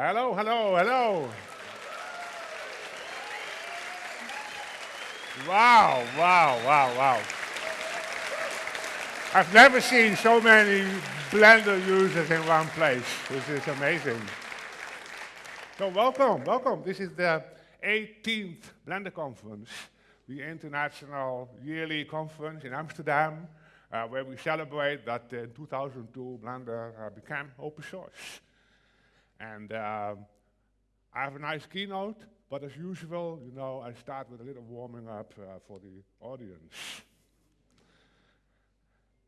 Hello, hello, hello. Wow, wow, wow, wow. I've never seen so many Blender users in one place, This is amazing. So welcome, welcome. This is the 18th Blender Conference, the international yearly conference in Amsterdam, uh, where we celebrate that in 2002 Blender uh, became open source. And uh, I have a nice keynote, but as usual, you know, I start with a little warming up uh, for the audience.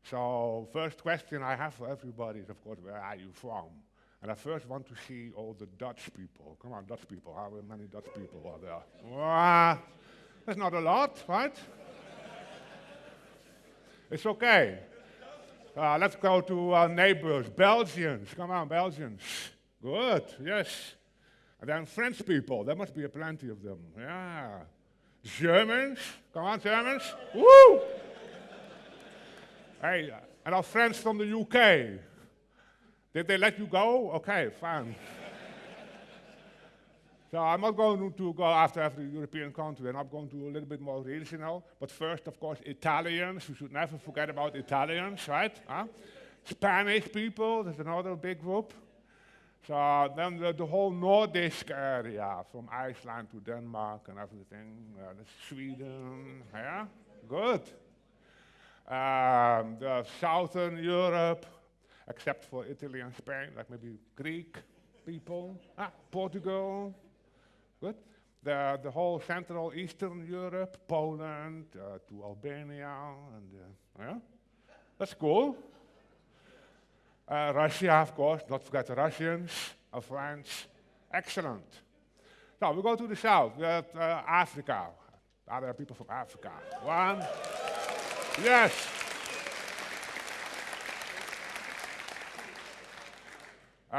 So first question I have for everybody is, of course, where are you from? And I first want to see all the Dutch people. Come on, Dutch people. How many Dutch people are there? Well, that's not a lot, right? it's okay. Uh, let's go to our neighbors, Belgians. Come on, Belgians. Good, yes. And then French people, there must be a plenty of them. Yeah. Germans, come on, Germans. Woo! hey, and our friends from the UK. Did they let you go? Okay, fine. so I'm not going to go after every European country, and I'm going to do a little bit more regional. But first, of course, Italians. We should never forget about Italians, right? Huh? Spanish people, there's another big group. So then the, the, whole Nordic area, from Iceland to Denmark and everything, uh, Sweden, yeah, good. Um, the Southern Europe, except for Italy and Spain, like maybe Greek people, ah, Portugal, good. The, the whole Central Eastern Europe, Poland uh, to Albania, and uh, yeah, that's cool. Uh, Russia, of course, not forget the Russians, uh, France. Excellent. Now we go to the south, we have uh, Africa. Are there people from Africa? One. Yes. Uh,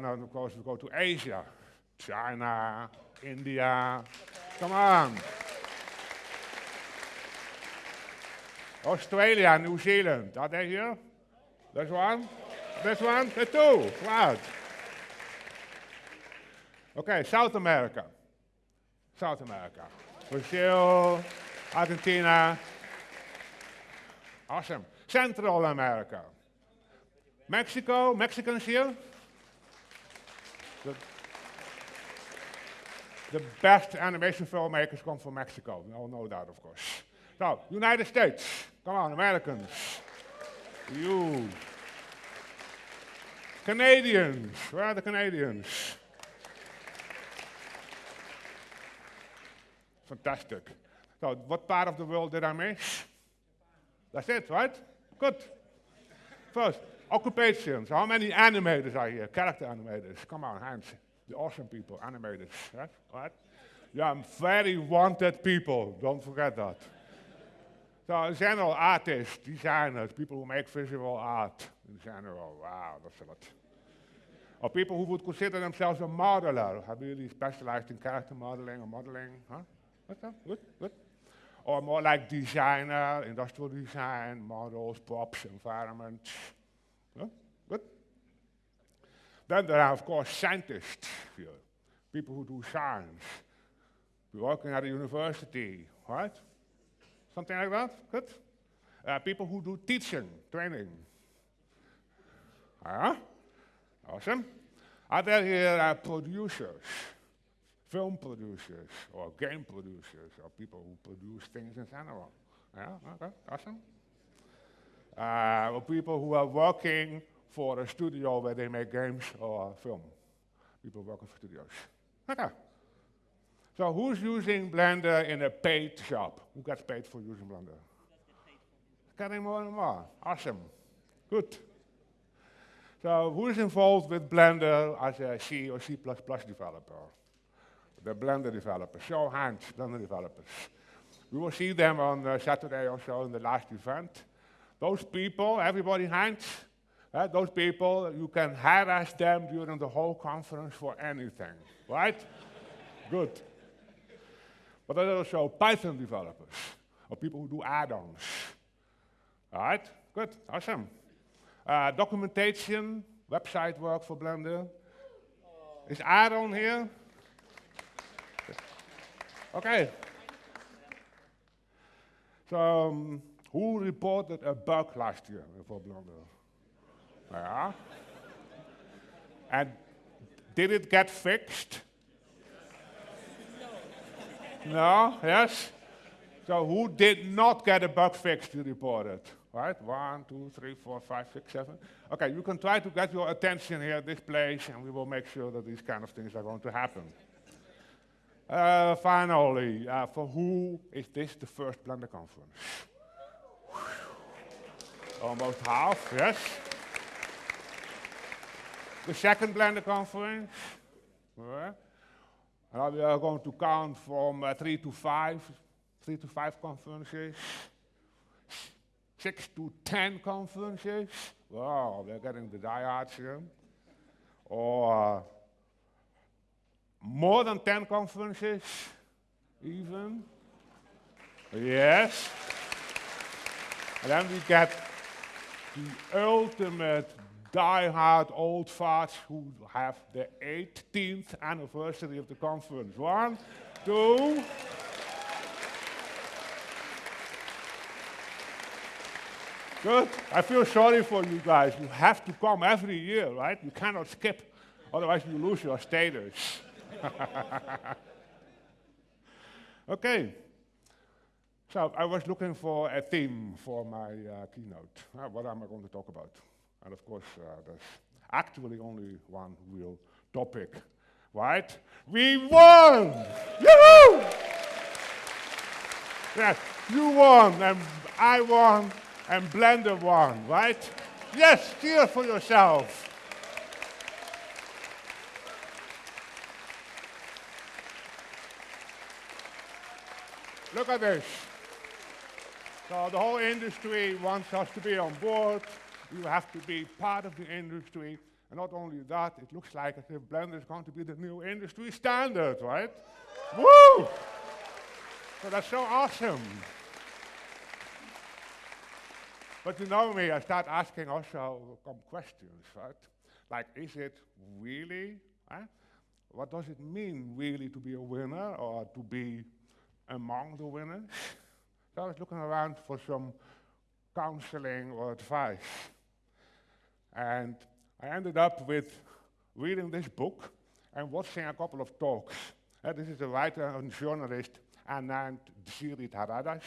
now, of course, we go to Asia. China, India. Come on. Australia, New Zealand. Are they here? There's one. This one? The two. Right. Okay, South America. South America. Brazil, Argentina. Awesome. Central America. Mexico, Mexicans here? The, the best animation filmmakers come from Mexico. We all know that, of course. So, United States. Come on, Americans. You. Canadians. Where are the Canadians? Fantastic. So, what part of the world did I miss? That's it, right? Good. First, occupations. How many animators are here? Character animators. Come on, hands. The awesome people, animators, right? right? Yeah, very wanted people. Don't forget that. So, general artists, designers, people who make visual art in general. Wow, that's a lot. Or people who would consider themselves a modeler. Have really specialized in character modeling or modeling? Huh? What's that? Good, good. Or more like designer, industrial design, models, props, environments. Huh? Good. Then there are, of course, scientists here, people who do science, working at a university, right? Something like that? Good. Uh, people who do teaching, training. Huh? Awesome. Are there here are producers, film producers, or game producers, or people who produce things in general? Yeah, okay, awesome. Uh, or people who are working for a studio where they make games or film. People working for studios. Okay. So who's using Blender in a paid shop? Who gets paid for using Blender? Getting more and more. Awesome. Good. So who is involved with Blender as a C or C++ developer? The Blender developers. Show hands, Blender developers. We will see them on uh, Saturday or so in the last event. Those people, everybody hands, uh, those people, you can harass them during the whole conference for anything, right? Good. But there are also Python developers, or people who do add-ons. All right, good, awesome. Uh, documentation, website work for Blender. Is Aaron here? Okay. So, um, who reported a bug last year for Blender? Yeah. And did it get fixed? No? Yes? So who did not get a bug fixed, you reported? Right? One, two, three, four, five, six, seven. Okay, you can try to get your attention here at this place, and we will make sure that these kind of things are going to happen. Uh, finally, uh, for who is this the first Blender conference? Almost half, yes. The second Blender conference. Now we are going to count from uh, three to five, three to five conferences, six to ten conferences. Wow, we're getting the diehards here. Or uh, more than 10 conferences, even. Yes. And then we get the ultimate die-hard old farts who have the 18th anniversary of the conference. One, two. Good. I feel sorry for you guys. You have to come every year, right? You cannot skip, otherwise you lose your status. okay. So I was looking for a theme for my uh, keynote. Uh, what am I going to talk about? And of course, uh, there's actually only one real topic, right? We won! Yoo-hoo! Yes, you won, and I won, and Blender won, right? Yes, cheer for yourself. Look at this. So the whole industry wants us to be on board. You have to be part of the industry. And not only that, it looks like as if Blender is going to be the new industry standard, right? Woo! So that's so awesome. But you know me, I start asking also some questions, right? Like, is it really? Huh? What does it mean, really, to be a winner or to be among the winners? So I was looking around for some counseling or advice. And I ended up with reading this book and watching a couple of talks. Uh, this is a writer and journalist Anand Giridharadas.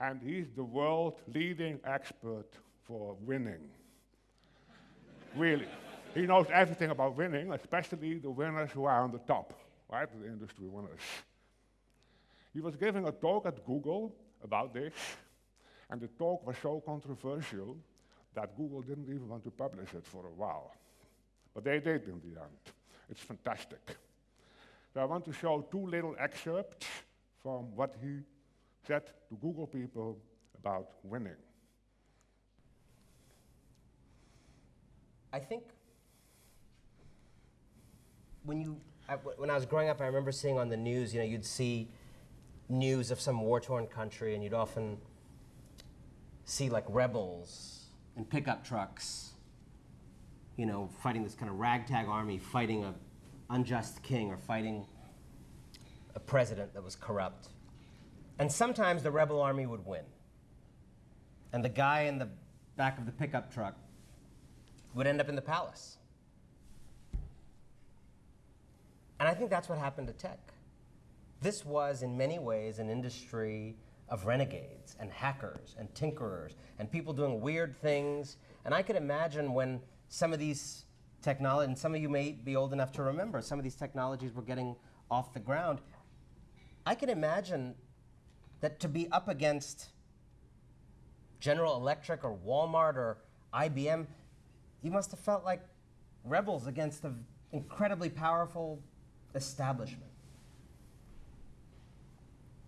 And he's the world leading expert for winning. really. He knows everything about winning, especially the winners who are on the top, right? The industry winners. He was giving a talk at Google about this, and the talk was so controversial that Google didn't even want to publish it for a while. But they did in the end. It's fantastic. So I want to show two little excerpts from what he said to Google people about winning. I think when you I, when I was growing up, I remember seeing on the news. You know, you'd see news of some war-torn country, and you'd often see like rebels in pickup trucks, you know, fighting this kind of ragtag army, fighting a unjust king or fighting a president that was corrupt. And sometimes the rebel army would win. And the guy in the back of the pickup truck would end up in the palace. And I think that's what happened to tech. This was, in many ways, an industry of renegades and hackers and tinkerers and people doing weird things. And I could imagine when some of these technology, and some of you may be old enough to remember, some of these technologies were getting off the ground. I can imagine that to be up against General Electric or Walmart or IBM, you must have felt like rebels against an incredibly powerful establishment.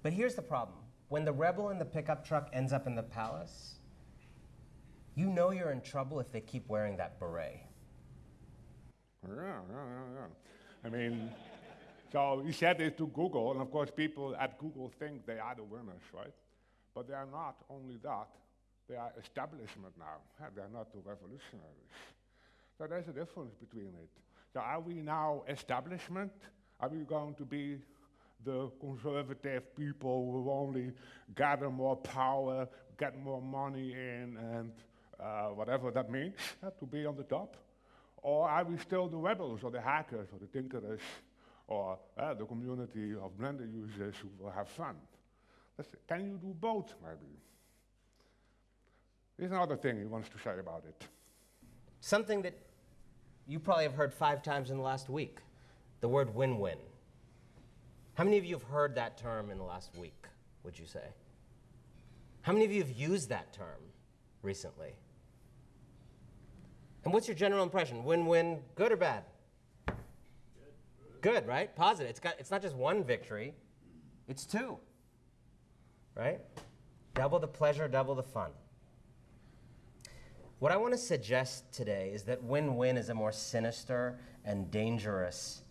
But here's the problem. When the rebel in the pickup truck ends up in the palace, you know you're in trouble if they keep wearing that beret. Yeah, yeah, yeah, yeah. I mean, so he said it to Google, and of course people at Google think they are the winners, right? But they are not only that, they are establishment now. They are not the revolutionaries. So there's a difference between it. So are we now establishment? Are we going to be the conservative people who only gather more power, get more money in, and uh, whatever that means, uh, to be on the top? Or are we still the rebels, or the hackers, or the tinkerers, or uh, the community of Blender users who will have fun? That's can you do both, maybe? Here's another thing he wants to say about it. Something that you probably have heard five times in the last week the word win win. How many of you have heard that term in the last week, would you say? How many of you have used that term recently? And what's your general impression? Win win, good or bad? Good, right? Positive. It's, got, it's not just one victory, it's two. Right? Double the pleasure, double the fun. What I want to suggest today is that win win is a more sinister and dangerous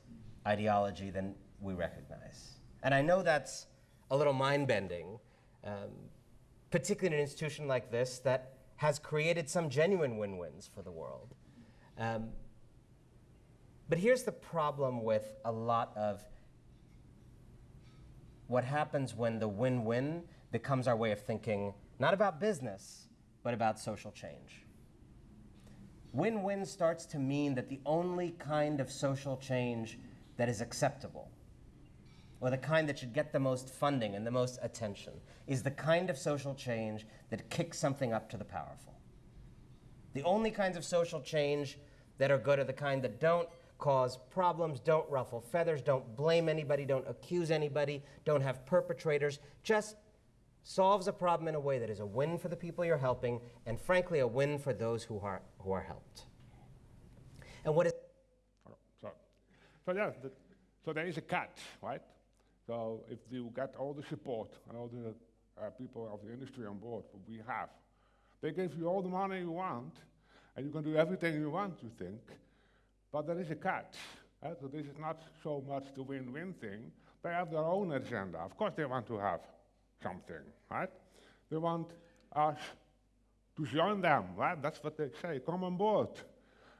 ideology than we recognize. And I know that's a little mind bending, um, particularly in an institution like this that has created some genuine win wins for the world. Um, but here's the problem with a lot of what happens when the win win becomes our way of thinking, not about business, but about social change. Win win starts to mean that the only kind of social change that is acceptable, or the kind that should get the most funding and the most attention, is the kind of social change that kicks something up to the powerful. The only kinds of social change that are good are the kind that don't cause problems, don't ruffle feathers, don't blame anybody, don't accuse anybody, don't have perpetrators, just solves a problem in a way that is a win for the people you're helping, and frankly, a win for those who are, who are helped. And what is. So, so yeah, the, so there is a catch, right? So if you get all the support and all the uh, people of the industry on board, what we have, they give you all the money you want, and you can do everything you want, you think, but there is a catch. Right? So this is not so much the win-win thing. They have their own agenda. Of course they want to have something, right? They want us to join them, right? That's what they say, come on board.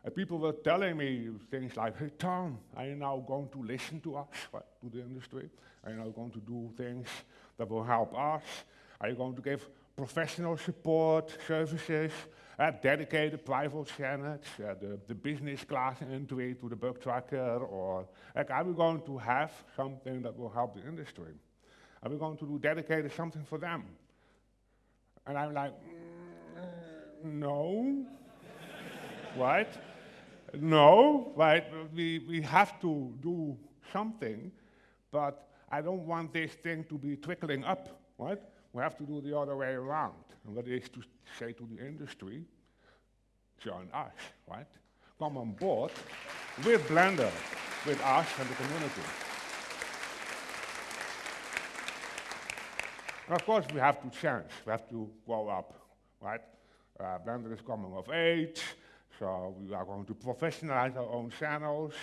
And people were telling me things like, hey Ton, are you now going to listen to us, right, to the industry? Are you now going to do things that will help us? Are you going to give professional support services, uh, dedicated private channels, uh, the, the business class entry to the bug tracker, or like, are we going to have something that will help the industry? Are we going to do dedicated something for them? And I'm like, mm, no, right? No, right? We, we have to do something, but I don't want this thing to be trickling up, right? We have to do the other way around. And that is to say to the industry, join us, right? Come on board with Blender, with us and the community. And of course, we have to change. We have to grow up, right? Uh, Blender is coming of age, so we are going to professionalize our own channels,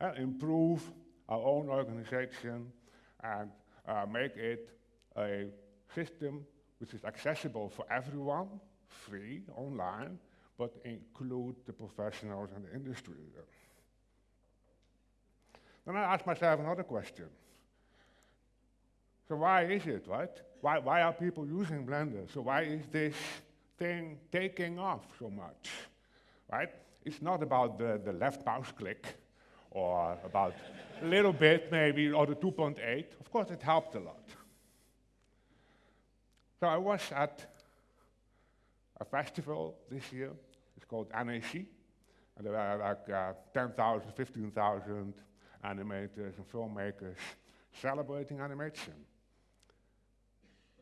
uh, improve our own organization, and uh, make it a system which is accessible for everyone, free, online, but include the professionals and the industry. Then I ask myself another question. So why is it, right? Why, why are people using Blender? So why is this thing taking off so much, right? It's not about the, the left mouse click or about a little bit maybe, or the 2.8. Of course, it helped a lot. So I was at a festival this year. It's called Annecy. And there are like uh, 10,000, 15,000 animators and filmmakers celebrating animation.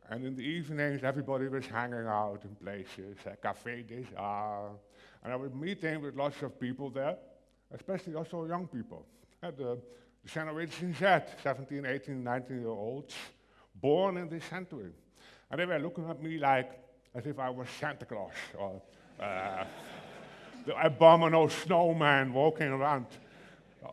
And in the evenings, everybody was hanging out in places, uh, Café des Arts. And I was meeting with lots of people there, especially also young people. Uh, the, the Generation Z, 17, 18, 19 year olds, born in this century. And they were looking at me like as if I was Santa Claus or uh, the abominable snowman walking around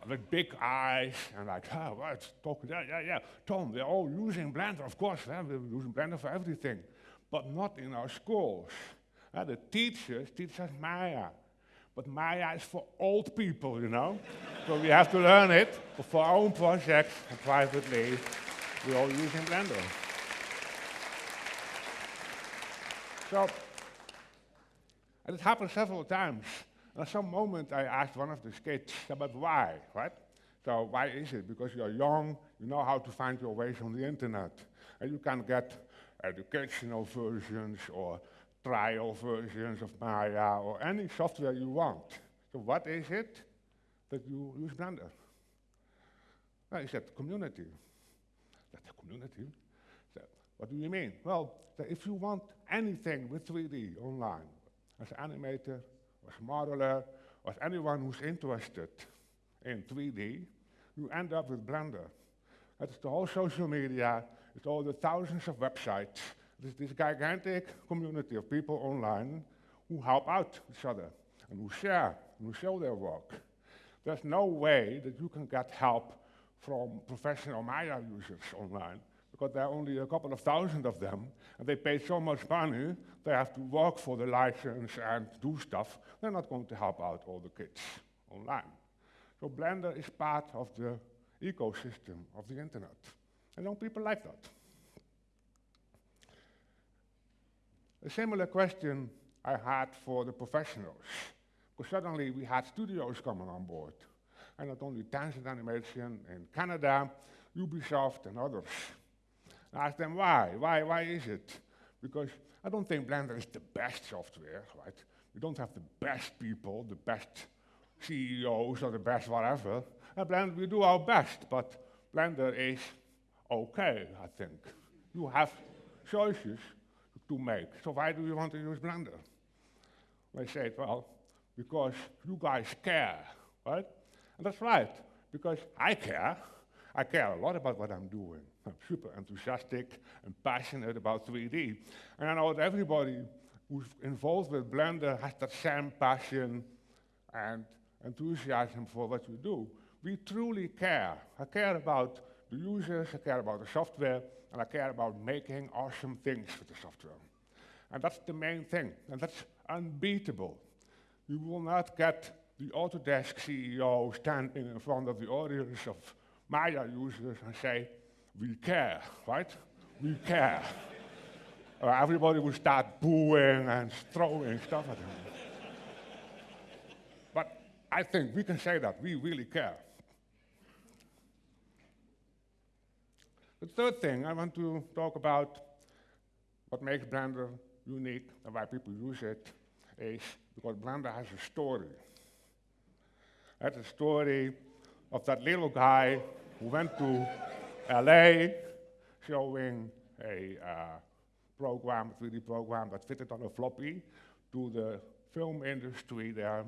with big eyes and like, oh, what? Talking, yeah, yeah, yeah. Ton, we're all using Blender, of course. Yeah, we're using Blender for everything, but not in our schools. Uh, the teachers teach us Maya. but Maya is for old people, you know? so we have to learn it for our own projects and privately. We're all using Blender. So, and it happened several times. And at some moment, I asked one of the kids about why, right? So why is it? Because you're young, you know how to find your ways on the internet. And you can get educational versions or trial versions of Maya or any software you want. So what is it that you use Blender? Well, he said community. That's a community. What do you mean? Well, if you want anything with 3D online, as an animator, as a modeler, or as anyone who's interested in 3D, you end up with Blender. That's the whole social media, it's all the thousands of websites, there's this gigantic community of people online who help out each other and who share and who show their work. There's no way that you can get help from professional Maya users online because there are only a couple of thousand of them and they pay so much money, they have to work for the license and do stuff. They're not going to help out all the kids online. So Blender is part of the ecosystem of the internet. And young people like that. A similar question I had for the professionals. Because suddenly we had studios coming on board. And not only Tangent Animation in Canada, Ubisoft and others. I asked them why. Why, why is it? Because I don't think Blender is the best software, right? We don't have the best people, the best CEOs or the best whatever. At Blender, we do our best, but Blender is okay, I think. You have choices to make. So why do you want to use Blender? They said, well, because you guys care, right? And that's right, because I care. I care a lot about what I'm doing. I'm super enthusiastic and passionate about 3D. And I know that everybody who's involved with Blender has that same passion and enthusiasm for what you do. We truly care. I care about the users, I care about the software, and I care about making awesome things with the software. And that's the main thing, and that's unbeatable. You will not get the Autodesk CEO standing in front of the audience of Maya users and say, we care, right? We care. uh, everybody will start booing and throwing stuff at him. but I think we can say that, we really care. The third thing I want to talk about, what makes Blender unique and why people use it, is because Blender has a story. That's a story of that little guy who went to LA showing a uh, program, 3D program that fitted on a floppy to the film industry there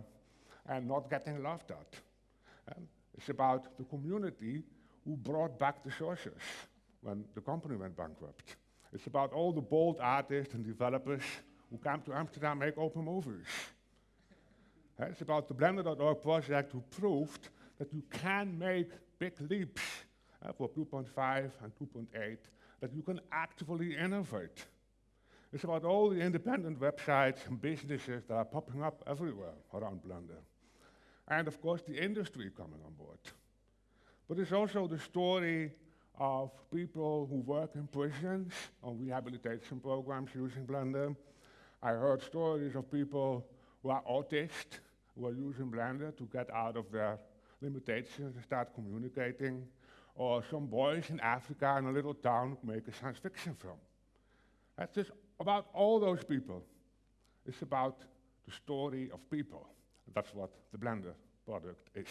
and not getting laughed at. And it's about the community who brought back the sources when the company went bankrupt. It's about all the bold artists and developers who came to Amsterdam make open movies. it's about the Blender.org project who proved that you can make big leaps uh, for 2.5 and 2.8, that you can actively innovate. It's about all the independent websites and businesses that are popping up everywhere around Blender. And of course, the industry coming on board. But it's also the story of people who work in prisons on rehabilitation programs using Blender. I heard stories of people who are autists who are using Blender to get out of their limitations and start communicating. Or some boys in Africa in a little town make a science fiction film. That's just about all those people. It's about the story of people. That's what the Blender product is.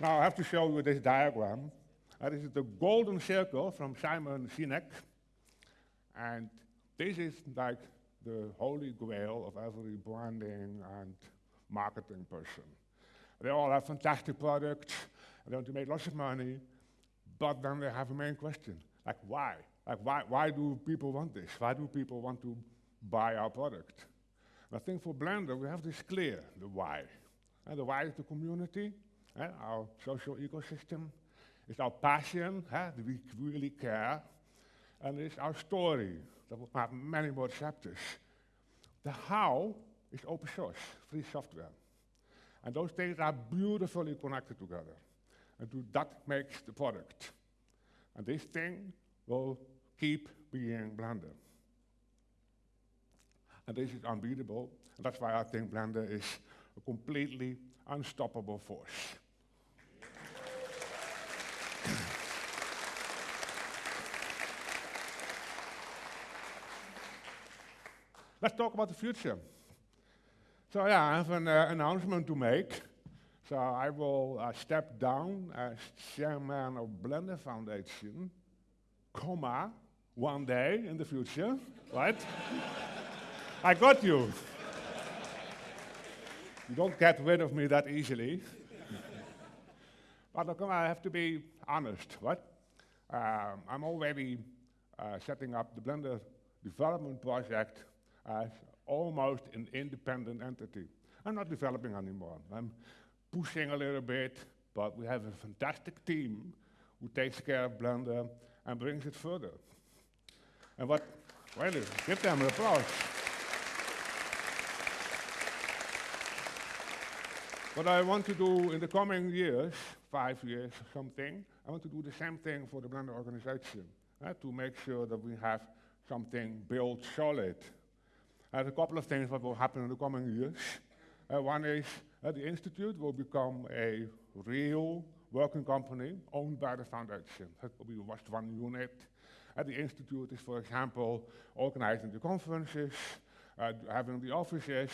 Now I have to show you this diagram. This is the golden circle from Simon Sinek. And this is like the holy grail of every branding and marketing person. They all have fantastic products, they want to make lots of money, but then they have a main question, like why? Like why, why do people want this? Why do people want to buy our product? And I think for Blender, we have this clear, the why. And the why is the community, eh, our social ecosystem. It's our passion, eh, we really care. And it's our story that will have many more chapters. The how is open source, free software. And those things are beautifully connected together. And that makes the product. And this thing will keep being Blender. And this is unbeatable. And that's why I think Blender is a completely unstoppable force. Let's talk about the future. So yeah, I have an uh, announcement to make. So I will uh, step down as chairman of Blender Foundation, comma, one day in the future, right? I got you. you don't get rid of me that easily. but look, I have to be honest, right? Um, I'm already uh, setting up the Blender development project as almost an independent entity. I'm not developing anymore. I'm pushing a little bit, but we have a fantastic team who takes care of Blender and brings it further. And what, well, give them an applause. What I want to do in the coming years, five years or something, I want to do the same thing for the Blender organization, uh, to make sure that we have something built solid there's a couple of things that will happen in the coming years. Uh, one is uh, the Institute will become a real working company owned by the foundation. It will be just one unit. Uh, the Institute is, for example, organizing the conferences, uh, having the offices,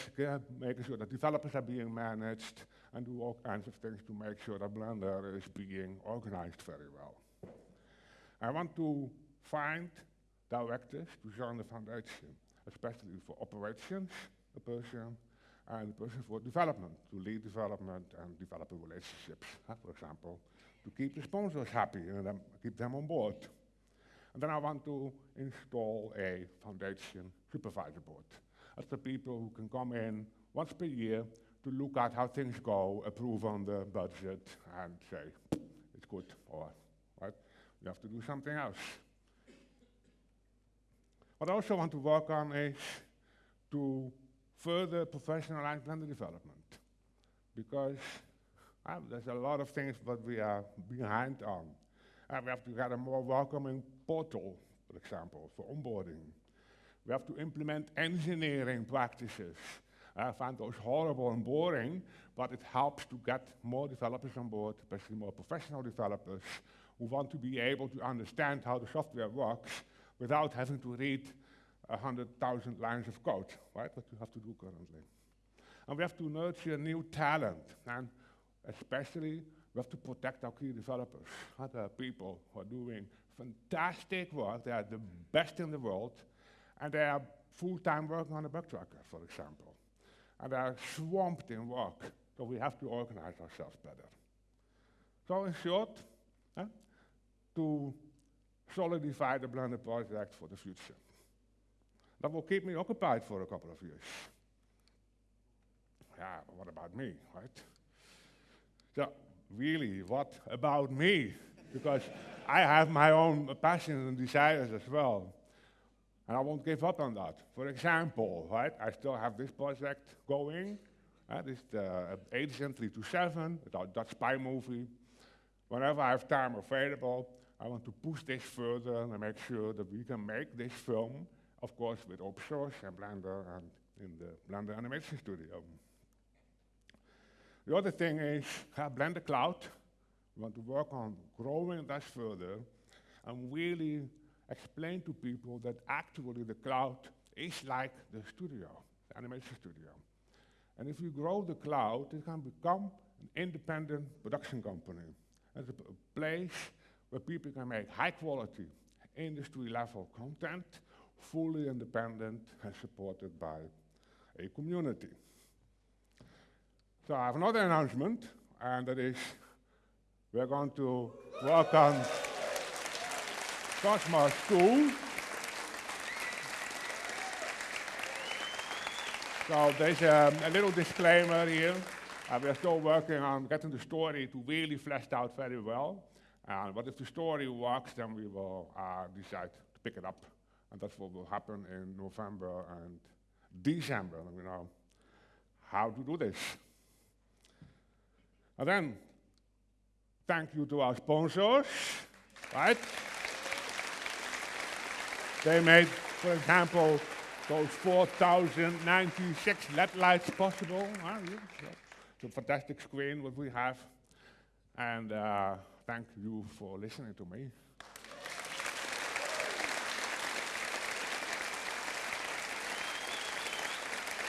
making sure that developers are being managed, and do all kinds of things to make sure that Blender is being organized very well. I want to find directors to join the foundation especially for operations, a person, and a person for development, to lead development and develop relationships, for example, to keep the sponsors happy and then keep them on board. And then I want to install a foundation supervisor board. That's the people who can come in once per year to look at how things go, approve on the budget, and say, it's good, or right, we have to do something else. What I also want to work on is to further professionalize Blender development. Because uh, there's a lot of things that we are behind on. Uh, we have to get a more welcoming portal, for example, for onboarding. We have to implement engineering practices. I find those horrible and boring, but it helps to get more developers on board, especially more professional developers who want to be able to understand how the software works without having to read 100,000 lines of code, right? What you have to do currently. And we have to nurture new talent, and especially we have to protect our key developers. Other people who are doing fantastic work, they are the best in the world, and they are full-time working on a bug tracker, for example. And they are swamped in work, so we have to organize ourselves better. So in short, eh, to solidify the Blender project for the future. That will keep me occupied for a couple of years. Yeah, what about me, right? So, really, what about me? Because I have my own passions and desires as well. And I won't give up on that. For example, right, I still have this project going. Uh, this Agent 327, it's our Dutch spy movie. Whenever I have time available, I want to push this further and make sure that we can make this film, of course, with open and Blender and in the Blender Animation Studio. The other thing is Blender Cloud. We want to work on growing that further and really explain to people that actually the cloud is like the studio, the animation studio. And if you grow the cloud, it can become an independent production company. It's a place where people can make high quality, industry level content, fully independent and supported by a community. So I have another announcement, and that is we're going to on Cosmos 2. So there's a, a little disclaimer here. Uh, we are still working on getting the story to really fleshed out very well. Uh, but if the story works, then we will uh, decide to pick it up. And that's what will happen in November and December. And we know how to do this. And then, thank you to our sponsors, right? They made, for example, those 4,096 LED lights possible. It's a fantastic screen what we have. And uh, thank you for listening to me.